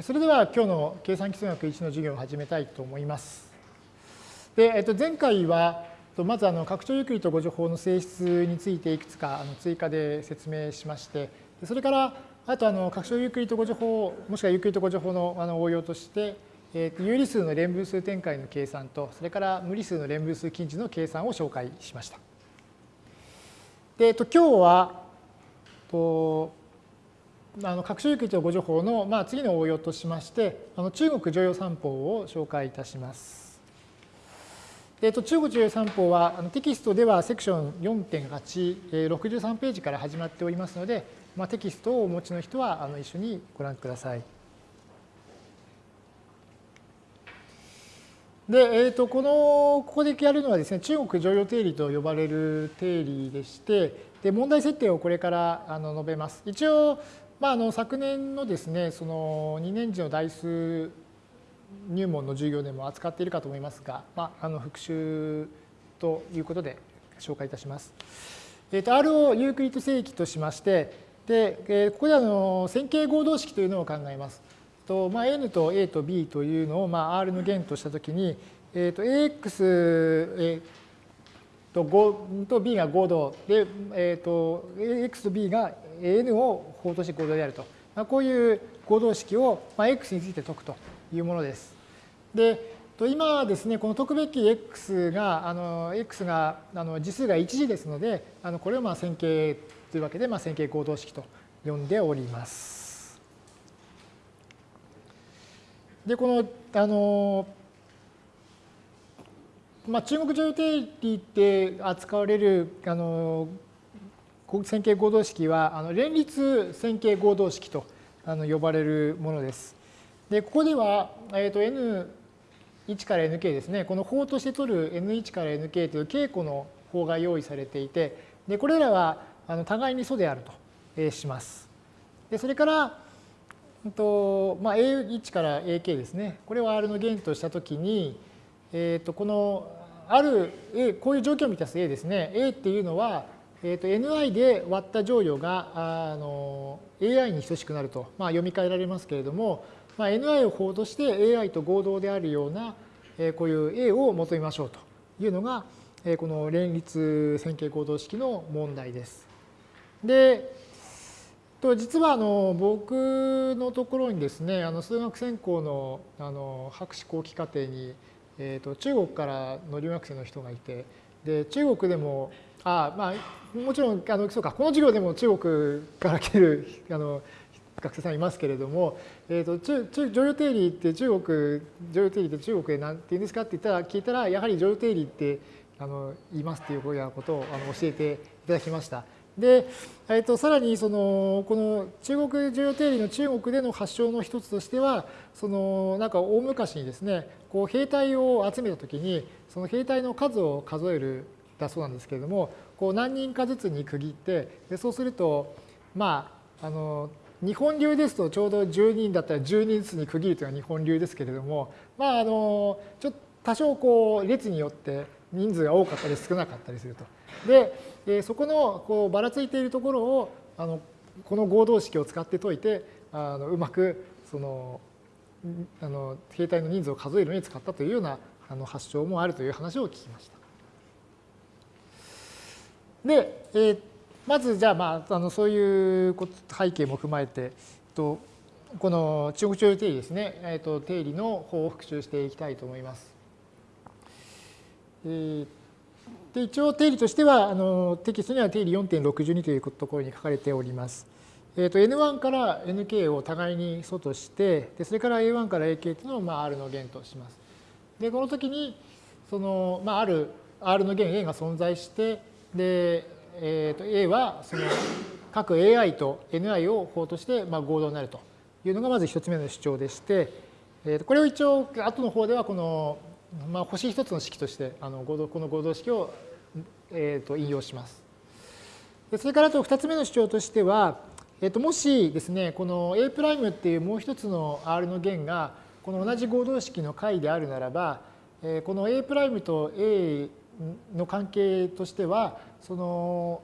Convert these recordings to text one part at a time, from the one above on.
それでは今日の計算基礎学1の授業を始めたいと思います。で、えっと、前回は、まずあの拡張ユークリッド互除法の性質についていくつかあの追加で説明しまして、それからあとあの拡張ユークリッド互除法、もしくはユークリッド互除法のあの応用として、え有理数の連分数展開の計算と、それから無理数の連分数近似の計算を紹介しました。で、えっと、今日は、とあの各種域と誤助法の、まあ、次の応用としまして、あの中国常用三法を紹介いたします。えっと、中国常用三法はあのテキストではセクション4.8、63ページから始まっておりますので、まあ、テキストをお持ちの人はあの一緒にご覧ください。で、えー、とこのここでやるのはですね中国常用定理と呼ばれる定理でしてで問題設定をこれからあの述べます。一応まあ、あの昨年のですねその2年次の代数入門の授業でも扱っているかと思いますが、まあ、あの復習ということで紹介いたします。えー、と R をユークリッド正規としましてで、えー、ここであの線形合同式というのを考えます。とまあ、N と A と B というのを、まあ、R の弦としたときに、えー、と AX、えと5と B が合同で、えー、と X と B が N を法として合同であると。まあ、こういう合同式を、まあ、X について解くというものです。で、今ですね、この解くべき X が、あの X があの次数が1次ですので、あのこれをまあ線形というわけで、まあ、線形合同式と呼んでおります。で、この、あの、まあ、中国常用定理で扱われるあの線形合同式はあの連立線形合同式とあの呼ばれるものです。で、ここでは、えー、と N1 から Nk ですね、この法として取る N1 から Nk という稽古の法が用意されていて、でこれらはあの互いに素であると、えー、します。でそれから、とまあ、A1 から AK ですね、これを R の弦としたときに、えー、とこのある A、こういう状況を満たす A ですね、A っていうのは、えー、と ni で割った乗与があの ai に等しくなると、まあ、読み替えられますけれども、まあ、ni を法として ai と合同であるような、えー、こういう a を求めましょうというのが、えー、この連立線形合同式の問題です。で、と実はあの僕のところにですね、あの数学専攻のあの博士後期課程に、えー、と中国からの留学生の人がいて、で中国でもあまあ、もちろんあのそうかこの授業でも中国から来てるあの学生さんいますけれども、えーと、中中常用定理って中国常用定理って中国で何て言うんですかって言ったら聞いたらやはり常用定理ってあの言いますっていうようなことをあの教えていただきました。で、えーと、さらにそのこの中国常用定理の中国での発祥の一つとしてはそのなんか大昔にですねこう兵隊を集めた時にその兵隊の数を数えるだそうなんですけれどもこう何人かずつに区切ってでそうするとまああの日本流ですとちょうど10人だったら10人ずつに区切るというのは日本流ですけれどもまああのちょっと多少こう列によって人数が多かったり少なかったりすると。でそこのこうばらついているところをあのこの合同式を使って解いてあのうまくそのあの兵隊の人数を数えるのに使ったというようなあの発祥もあるという話を聞きました。で、えー、まずじゃあ,、まあ、あのそういう背景も踏まえて、とこの中国徴用定理ですね、えー、と定理の方を復習していきたいと思います。えー、で一応定理としてはあのテキストには定理4.62というところに書かれております。えー、と N1 から Nk を互いに素としてでそれから A1 から AK というのをまあ R の弦とします。でこの時にその、まあ、ある R の弦 A が存在してで、えー、と A はその各 AI と NI を法としてまあ合同になるというのがまず一つ目の主張でして、えー、とこれを一応後の方ではこの、まあ、星一つの式としてあの合同この合同式を、えー、と引用します。でそれからあと二つ目の主張としては、えー、ともしですねこの A' っていうもう一つの R の弦がこの同じ合同式の解であるならば、えー、この A' と A の関係としては、その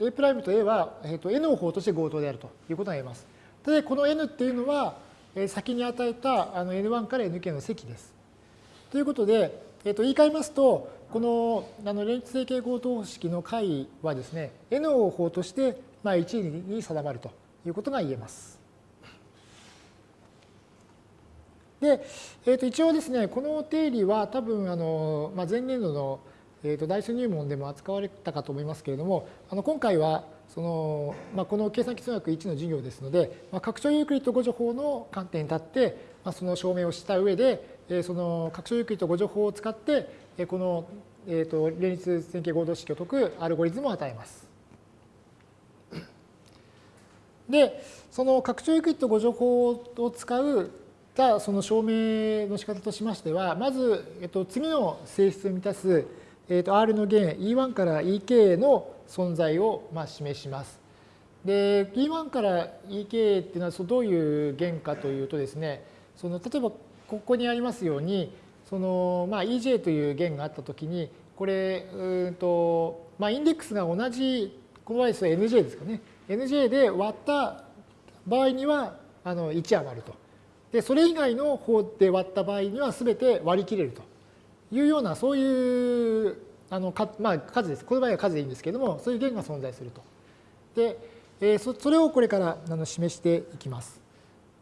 A' と A は、えー、と N を法として合同であるということが言えます。で、この N っていうのは、先に与えたあの N1 から Nk の積です。ということで、えー、と言い換えますと、このあの連立整形合同式の解はですね、N を法として、まあ、1に定まるということが言えます。で、えー、と一応ですね、この定理は多分あの、まあ、前年度の、えー、と代数入門でも扱われたかと思いますけれども、あの今回はその、まあ、この計算機数学1の授業ですので、まあ、拡張ユークリッド互除法の観点に立って、まあ、その証明をした上で、その拡張ユークリッド互除法を使って、この、えー、と連立線形合同式を解くアルゴリズムを与えます。で、その拡張ユークリッド互除法を使うたその証明の仕方としましては、まず、えっと、次の性質を満たす、えっと、R の弦 E1 から EK の存在を、まあ、示します。で、E1 から EK っていうのはどういう弦かというとですね、その例えばここにありますように、そのまあ、EJ という弦があったときに、これ、うんとまあ、インデックスが同じ、この場合です NJ ですかね。NJ で割った場合にはあの1余ると。で、それ以外の方で割った場合には全て割り切れるというような、そういうあのか、まあ、数です。この場合は数でいいんですけれども、そういう弦が存在すると。で、え、それをこれからあの示していきます。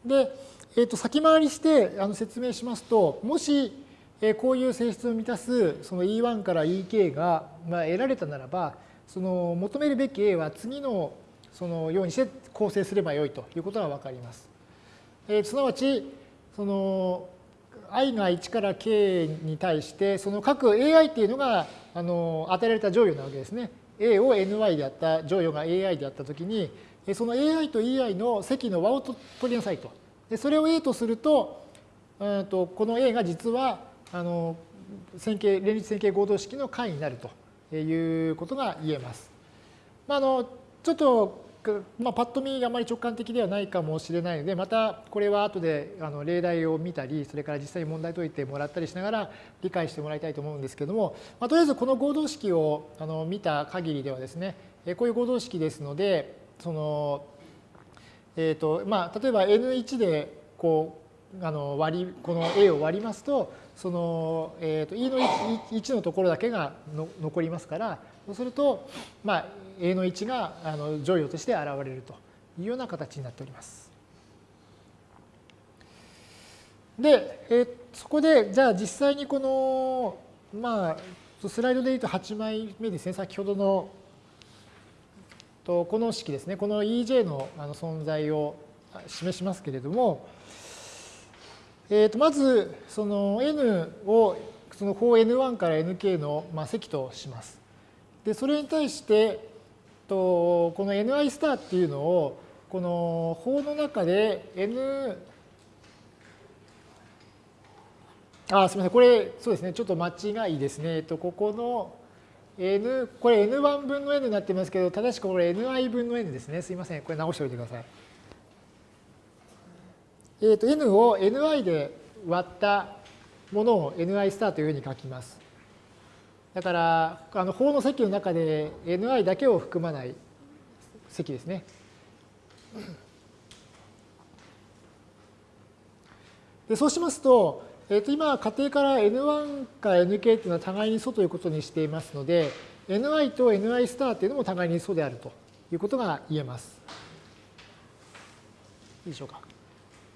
で、えー、と先回りしてあの説明しますと、もし、え、こういう性質を満たすその E1 から EK が、まあ、得られたならば、その求めるべき A は次のそのようにして構成すればよいということが分かります。えー、すなわち、その i が1から k に対して、その各 ai っていうのがあの与えられた乗与なわけですね。a を ny であった乗与が ai であったときに、その ai と ei の積の和を取りなさいと。でそれを a とすると、うんとこの a が実はあの線形連立線形合同式の解になるということが言えます。まあ、あのちょっとまあ、パッと見あまり直感的ではないかもしれないのでまたこれは後であの例題を見たりそれから実際に問題解いてもらったりしながら理解してもらいたいと思うんですけども、まあ、とりあえずこの合同式をあの見た限りではですねこういう合同式ですのでその、えーとまあ、例えば N1 でこうあの割りこの A を割りますとその、えー、と E の 1, のところだけがの残りますからそうすると、まあ、A の位置があの乗与として現れるというような形になっております。で、えそこでじゃあ実際にこの、まあ、スライドで言うと8枚目ですね、先ほどのとこの式ですね、この EJ のあの存在を示しますけれども、えー、とまずその n をその法 n1 から nk の、積とします。でそれに対してとこの ni スターっていうのをこの法の中で n あすみませんこれそうですねちょっと間違いですね。えっとここの n これ n1 分の n になってますけど正しくこれ ni 分の n ですね。すいませんこれ直しておいてください。えっと n を ni で割ったものを ni スターというふうに書きます。だから、あの法の積の中で ni だけを含まない積ですね。でそうしますと、えー、と今、仮定から n1 から nk っていうのは互いに素ということにしていますので、ni と ni スターっていうのも互いに素であるということが言えます。いいでしょうか。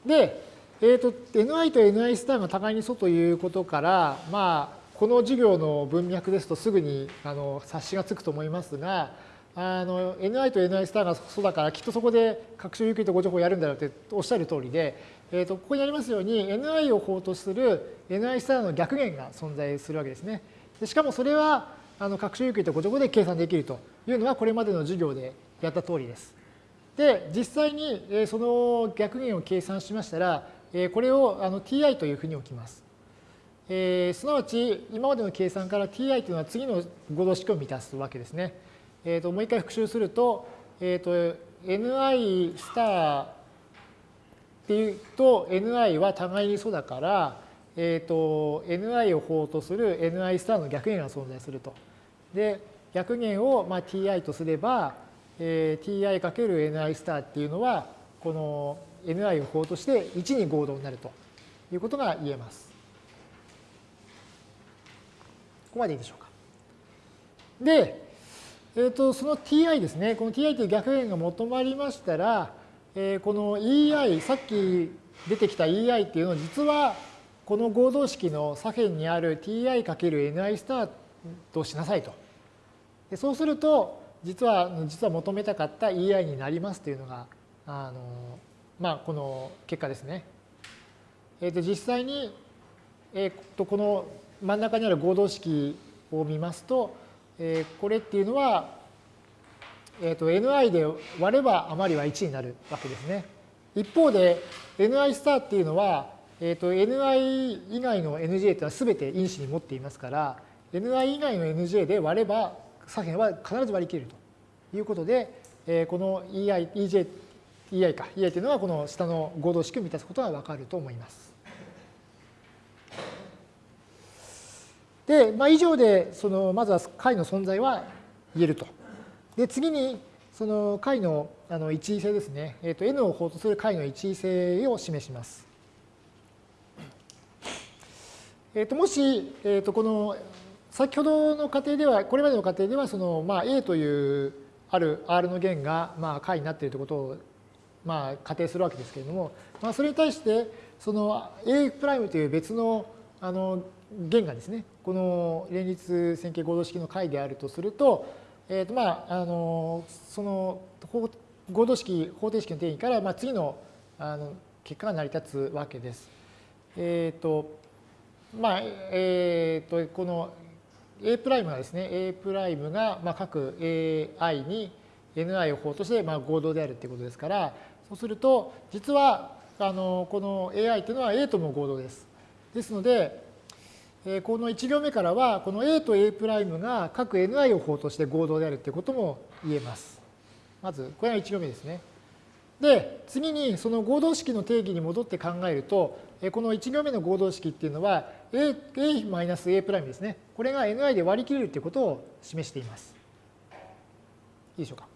で、えーと、ni と ni スターが互いに素ということから、まあ、この授業の文脈ですとすぐにあの察しがつくと思いますが、あの NI と NI スターがそうだからきっとそこで拡張有機とご情報をやるんだろうっておっしゃる通りで、えー、とここにありますように NI を法とする NI スターの逆弦が存在するわけですね。でしかもそれはあの拡張有機とご情報で計算できるというのはこれまでの授業でやった通りです。で実際にその逆弦を計算しましたらこれをあの ti というふうに置きます。えー、すなわち今までの計算から ti というのは次の合同式を満たすわけですね。えー、ともう一回復習すると,、えー、と ni スターっていうと ni は互いに素だから、えー、と ni を法とする ni スターの逆弦が存在すると。で逆弦をまあ ti とすれば、えー、ti かける ni スターっていうのはこの ni を法として1に合同になるということが言えます。ここまでいいでしょうか。で、えー、とその ti ですね、この ti という逆円が求まりましたら、えー、この ei、さっき出てきた ei っていうのは実はこの合同式の左辺にある ti×ni スターとしなさいと。でそうすると、実は実は求めたかった ei になりますというのが、あのまあ、この結果ですね。えー、と実際に、えー、とこの真ん中にある合同式を見ますと、えー、これっていうのは、えー、と ni で割れば余りは1になるわけですね。一方で ni スターっていうのは、えー、と ni 以外の nj っていうのは全て因子に持っていますから ni 以外の nj で割れば左辺は必ず割り切れるということで、えー、この ei, ej, ei か ei というのはこの下の合同式を満たすことがわかると思います。で、まあ、以上でそのまずは解の存在は言えると。で次にその解のあの一位性ですね、えー、と n を法とする解の一位性を示します。えー、ともし、えー、とこの先ほどの過程ではこれまでの過程ではその、まあ、A というある R の弦が、まあ、解になっているということを、まあ、仮定するわけですけれども、まあ、それに対してその A' という別のあの弦がですね、この連立線形合同式の解であるとすると、えーとまあ、あのその合同式方程式の定義から、まあ、次のあの結果が成り立つわけです。えっ、ー、とまあえっ、ー、とこの A' がですね A' が、まあ、各 AI に Ni を法として、まあ、合同であるということですからそうすると実はあのこの AI というのは A とも合同です。ですのでこの1行目からは、この A と A' が各 ni を法として合同であるということも言えます。まず、これが1行目ですね。で、次にその合同式の定義に戻って考えると、この1行目の合同式っていうのは、A', A ですね。これが ni で割り切れるということを示しています。いいでしょうか。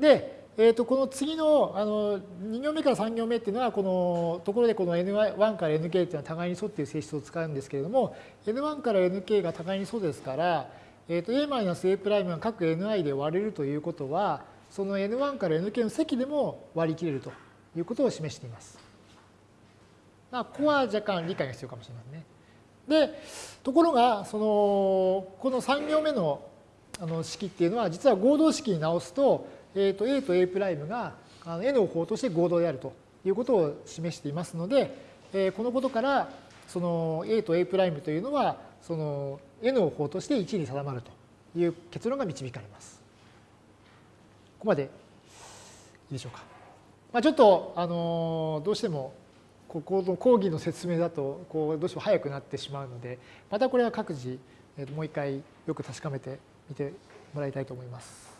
で、えー、とこの次のあの2行目から3行目っていうのはこのところでこの N1 から NK っていうのは互いに沿っていう性質を使うんですけれども N1 から NK が互いにそうですから、えー、と A-A' が各 Ni で割れるということはその N1 から NK の積でも割り切れるということを示しています。まあ、ここは若干理解が必要かもしれませんね。で、ところが、その、この3行目のあの式っていうのは、実は合同式に直すと、えー、と A と A' が N を法として合同であるということを示していますので、えー、このことからその A と A' というのはその N を法として1に定まるという結論が導かれます。ここまでいいでしょうか。まあ、ちょっとあのどうしてもここの講義の説明だとこうどうしても早くなってしまうのでまたこれは各自もう一回よく確かめてみてもらいたいと思います。